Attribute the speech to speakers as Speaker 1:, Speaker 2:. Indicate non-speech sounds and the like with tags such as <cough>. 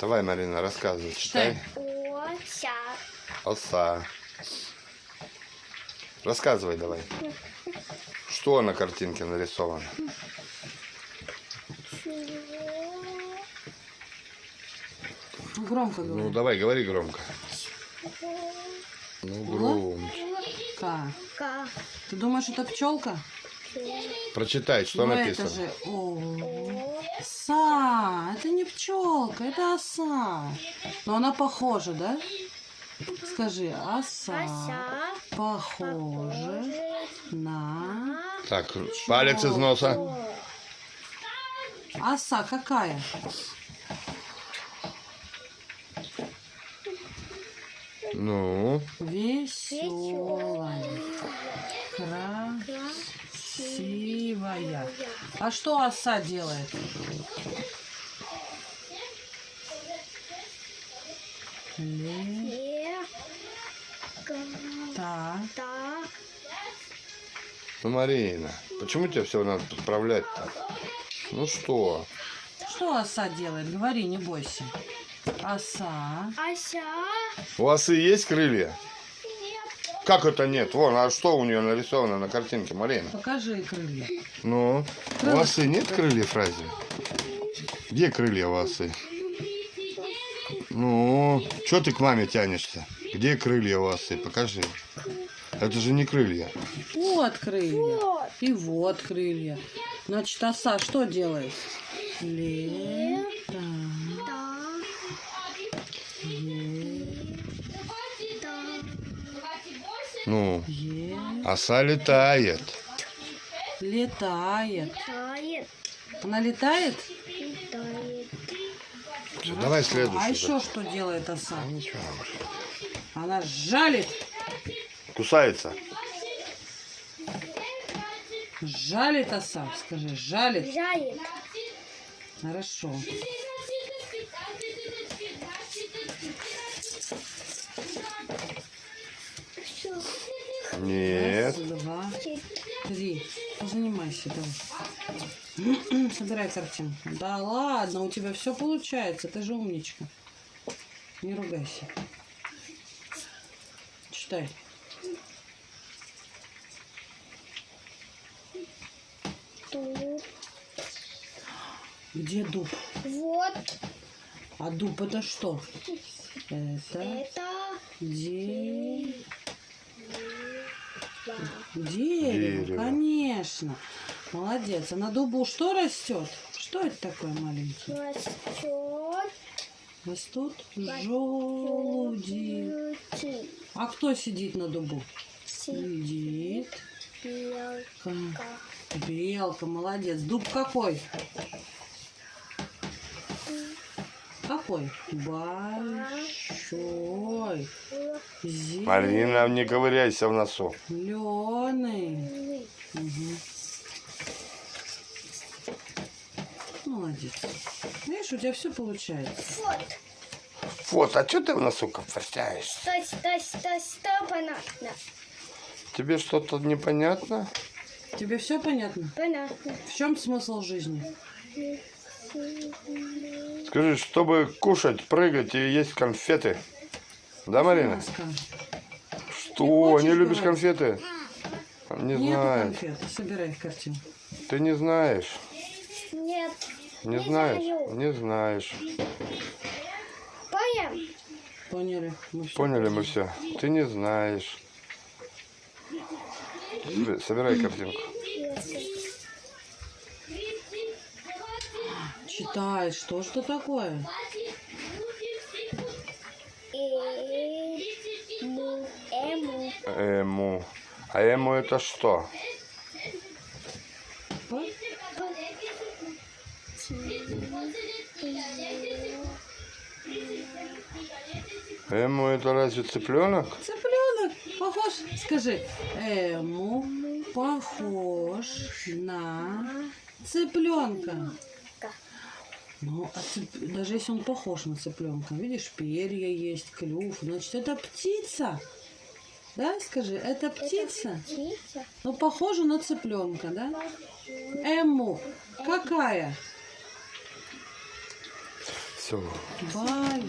Speaker 1: Давай, Марина, рассказывай, читай.
Speaker 2: Ося.
Speaker 1: Оса. Рассказывай давай. Что на картинке нарисовано?
Speaker 2: Чего?
Speaker 3: Громко
Speaker 1: Ну,
Speaker 3: говори.
Speaker 1: давай, говори громко. Ну, громче.
Speaker 3: Ка.
Speaker 2: Ка.
Speaker 3: Ты думаешь, это пчелка?
Speaker 1: Прочитай, что
Speaker 3: ну,
Speaker 1: написано.
Speaker 3: это же... О,
Speaker 2: О.
Speaker 3: оса. Это не пчелка, это оса. Но она похожа, да? Скажи, оса.
Speaker 2: Ося.
Speaker 3: Похожа на...
Speaker 1: Так, палец из носа.
Speaker 3: Оса какая?
Speaker 1: Ну,
Speaker 3: Веселая. Красивая. А что оса делает?
Speaker 2: Ле. Ка.
Speaker 3: Лета.
Speaker 2: Та.
Speaker 1: ну, Марина, почему тебе все надо подправлять-то? Ну что?
Speaker 3: Что оса делает? Говори, не бойся. Оса.
Speaker 2: Ося.
Speaker 1: У осы есть крылья? Как это нет? Вон, а что у нее нарисовано на картинке, Марина?
Speaker 3: Покажи крылья.
Speaker 1: Ну, у
Speaker 3: Крылышки.
Speaker 1: осы нет крыльев разве? Где крылья у осы? Ну, что ты к маме тянешься? Где крылья у осы? Покажи. Это же не крылья.
Speaker 3: Вот крылья.
Speaker 2: Вот.
Speaker 3: И вот крылья. Значит, оса что делает? Лето.
Speaker 1: Ну,
Speaker 3: Е.
Speaker 1: оса летает.
Speaker 3: Летает.
Speaker 2: Тает.
Speaker 3: Она летает?
Speaker 2: Летает.
Speaker 1: Всё, давай следующий.
Speaker 3: А еще что делает оса?
Speaker 1: Ничего.
Speaker 3: Она жалит.
Speaker 1: Кусается.
Speaker 3: Жалит оса. Скажи, жалит.
Speaker 2: Жает.
Speaker 3: Хорошо.
Speaker 1: Нет.
Speaker 3: Раз, два, три. Позанимайся, давай. <clears throat> Собирай картинку. Да ладно, у тебя все получается. Ты же умничка. Не ругайся. Читай.
Speaker 2: Тут.
Speaker 3: Где дуб?
Speaker 2: Вот.
Speaker 3: А дуб это что? Это
Speaker 2: Это.
Speaker 3: де... Дерево,
Speaker 1: Дерево.
Speaker 3: конечно. Молодец. А на дубу что растет? Что это такое маленький?
Speaker 2: Растет.
Speaker 3: Растут желуди. А кто сидит на дубу?
Speaker 2: Сидит Белка.
Speaker 3: белка, молодец. Дуб какой? Какой? Большой.
Speaker 1: Марина, не ковыряйся в носу.
Speaker 3: Зеленый. Угу. Молодец. Видишь, у тебя все получается.
Speaker 2: Вот.
Speaker 1: Вот, а что ты в носу ковыряешь?
Speaker 2: Стой, стой, стой, стой, понятно.
Speaker 1: Тебе что-то непонятно?
Speaker 3: Тебе все понятно?
Speaker 2: Понятно.
Speaker 3: В чем смысл жизни?
Speaker 1: Скажи, чтобы кушать, прыгать и есть конфеты. Да, Марина?
Speaker 3: Ласка.
Speaker 1: Что,
Speaker 3: хочешь
Speaker 1: не любишь
Speaker 3: говорить?
Speaker 1: конфеты? Не
Speaker 3: Нету
Speaker 1: знаю.
Speaker 3: конфет. Собирай их картину.
Speaker 1: Ты не знаешь.
Speaker 2: Нет.
Speaker 1: Не
Speaker 2: Не
Speaker 1: знаешь?
Speaker 2: знаю.
Speaker 1: Не знаешь.
Speaker 2: Поем.
Speaker 3: Поняли? Мы всё
Speaker 1: Поняли мы все. Ты не знаешь. Соби- Собирай картинку.
Speaker 3: Читай, что это такое?
Speaker 2: Эму. Эму.
Speaker 1: А эму это что? Эму это разве цыпленок?
Speaker 3: Цыпленок. Похож. Скажи. Эму похож на цыпленка. Ну, а цып- даже если он похож на цыпленка, видишь, перья есть, клюв, значит, это птица. Да, скажи, это птица?
Speaker 2: Птица.
Speaker 3: Ну, похоже на цыпленка, да? Эму, какая?
Speaker 1: Все?
Speaker 3: Бай.